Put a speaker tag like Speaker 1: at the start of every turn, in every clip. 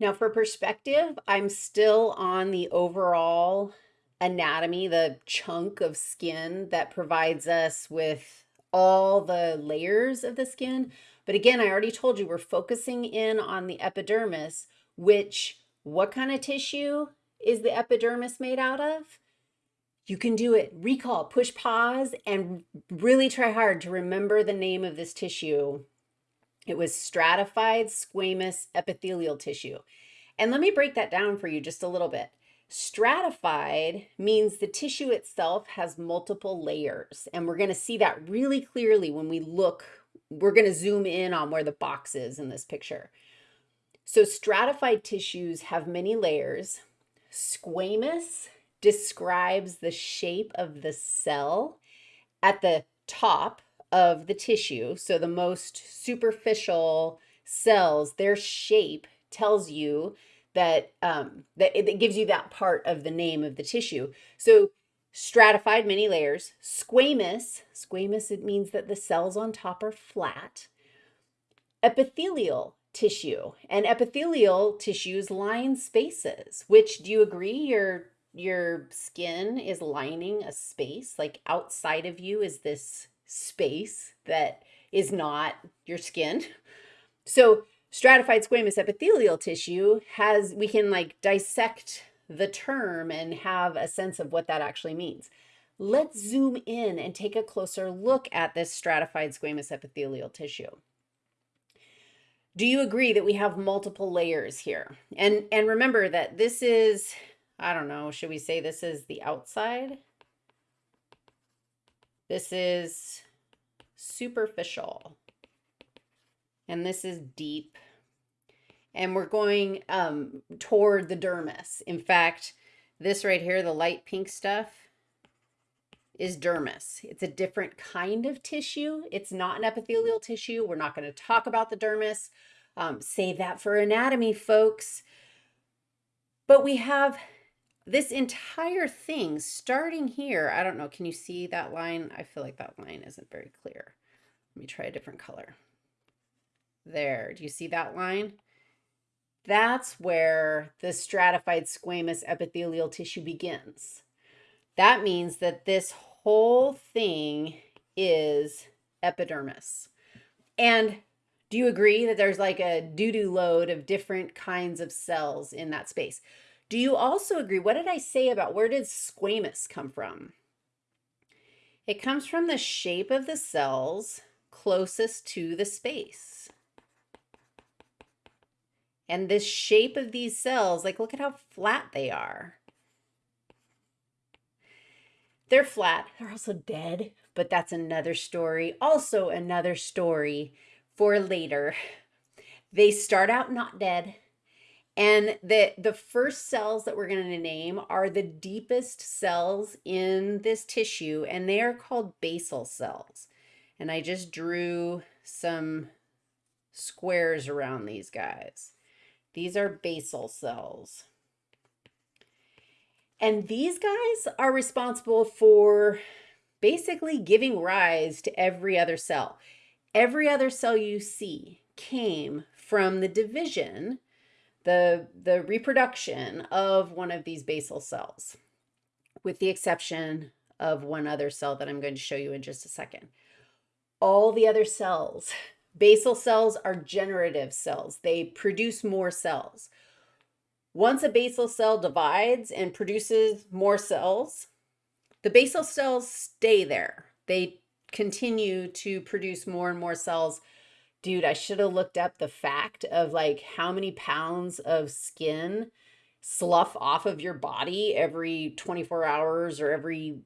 Speaker 1: Now for perspective, I'm still on the overall anatomy, the chunk of skin that provides us with all the layers of the skin. But again, I already told you we're focusing in on the epidermis, which what kind of tissue is the epidermis made out of? You can do it. Recall, push pause, and really try hard to remember the name of this tissue. It was stratified squamous epithelial tissue. And let me break that down for you just a little bit. Stratified means the tissue itself has multiple layers. And we're going to see that really clearly when we look. We're going to zoom in on where the box is in this picture. So stratified tissues have many layers. Squamous describes the shape of the cell at the top of the tissue. So the most superficial cells, their shape tells you that um, that it, it gives you that part of the name of the tissue. So stratified many layers, squamous, squamous, it means that the cells on top are flat. Epithelial tissue and epithelial tissues line spaces, which do you agree your your skin is lining a space like outside of you is this space that is not your skin. So stratified squamous epithelial tissue has, we can like dissect the term and have a sense of what that actually means. Let's zoom in and take a closer look at this stratified squamous epithelial tissue. Do you agree that we have multiple layers here? And, and remember that this is I don't know, should we say this is the outside? This is superficial. And this is deep. And we're going um, toward the dermis. In fact, this right here, the light pink stuff, is dermis. It's a different kind of tissue. It's not an epithelial tissue. We're not going to talk about the dermis. Um, save that for anatomy, folks. But we have this entire thing starting here, I don't know, can you see that line? I feel like that line isn't very clear. Let me try a different color. There, do you see that line? That's where the stratified squamous epithelial tissue begins. That means that this whole thing is epidermis. And do you agree that there's like a doo-doo load of different kinds of cells in that space? Do you also agree? What did I say about where did squamous come from? It comes from the shape of the cells closest to the space. And this shape of these cells, like look at how flat they are. They're flat. They're also dead, but that's another story. Also another story for later. They start out not dead. And the, the first cells that we're going to name are the deepest cells in this tissue, and they are called basal cells. And I just drew some squares around these guys. These are basal cells. And these guys are responsible for basically giving rise to every other cell. Every other cell you see came from the division the, the reproduction of one of these basal cells, with the exception of one other cell that I'm going to show you in just a second. All the other cells, basal cells are generative cells. They produce more cells. Once a basal cell divides and produces more cells, the basal cells stay there. They continue to produce more and more cells dude, I should have looked up the fact of like how many pounds of skin slough off of your body every 24 hours or every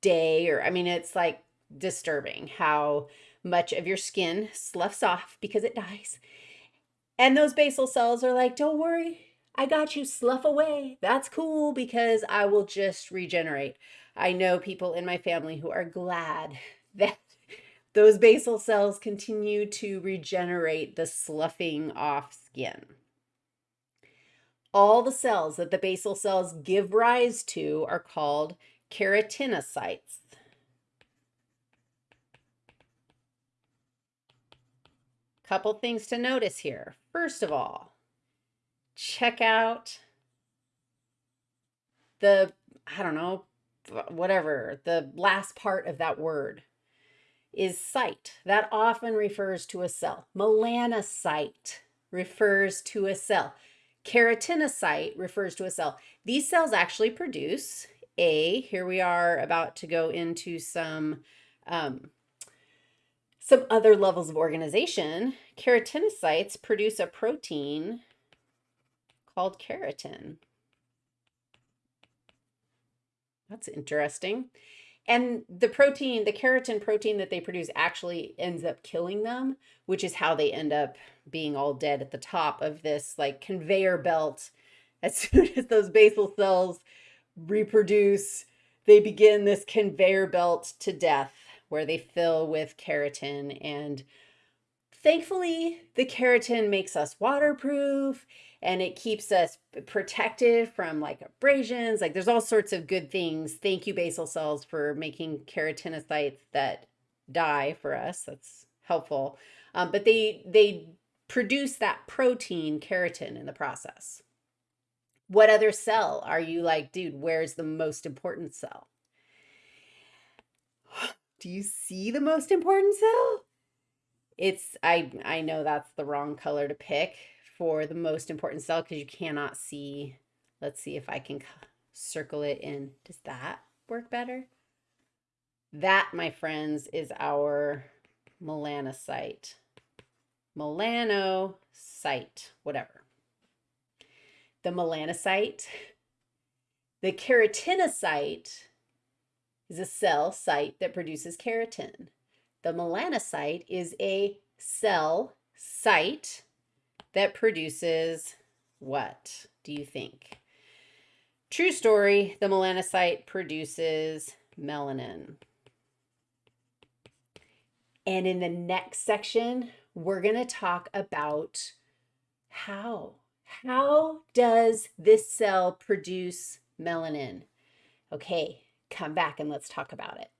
Speaker 1: day or I mean it's like disturbing how much of your skin sloughs off because it dies. And those basal cells are like, don't worry, I got you, slough away. That's cool because I will just regenerate. I know people in my family who are glad that those basal cells continue to regenerate the sloughing off skin. All the cells that the basal cells give rise to are called keratinocytes. Couple things to notice here. First of all, check out the, I don't know, whatever, the last part of that word is cyte. That often refers to a cell. Melanocyte refers to a cell. Keratinocyte refers to a cell. These cells actually produce a, here we are about to go into some, um, some other levels of organization. Keratinocytes produce a protein called keratin. That's interesting. And the protein, the keratin protein that they produce actually ends up killing them, which is how they end up being all dead at the top of this like conveyor belt. As soon as those basal cells reproduce, they begin this conveyor belt to death where they fill with keratin. And thankfully, the keratin makes us waterproof and it keeps us protected from like abrasions. Like there's all sorts of good things. Thank you, basal cells, for making keratinocytes that die for us. That's helpful. Um, but they they produce that protein keratin in the process. What other cell are you like, dude, where's the most important cell? Do you see the most important cell? It's I I know that's the wrong color to pick for the most important cell because you cannot see. Let's see if I can circle it in. Does that work better? That, my friends, is our melanocyte. Melanocyte, whatever. The melanocyte, the keratinocyte is a cell site that produces keratin. The melanocyte is a cell site that produces what do you think? True story, the melanocyte produces melanin. And in the next section, we're going to talk about how. How does this cell produce melanin? Okay, come back and let's talk about it.